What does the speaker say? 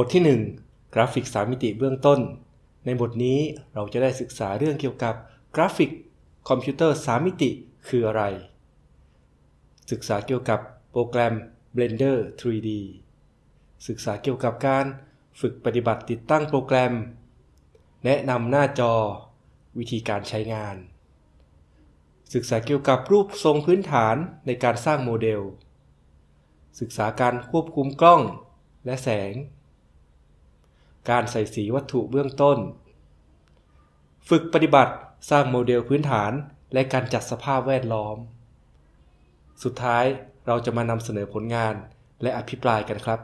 บทที่ 1 กราฟิก 3 มิติเบื้องต้น ในบทนี้เราจะได้ศึกษาเรื่องเกี่ยวกับกราฟิกคอมพิวเตอร์ 3 มิติคืออะไร ศึกษาเกี่ยวกับโปรแกรม Blender 3D ศึกษาเกี่ยวกับการฝึกปฏิบัติติดตั้งโปรแกรม แนะนำหน้าจอ วิธีการใช้งาน ศึกษาเกี่ยวกับรูปทรงพื้นฐานในการสร้างโมเดล ศึกษาการควบคุมกล้องและแสง การใส่สีวัตถุเบื้องต้น ฝึกปฏิบัติสร้างโมเดลพื้นฐานและการจัดสภาพแวดล้อม สุดท้ายเราจะมานำเสนอผลงานและอภิปรายกันครับ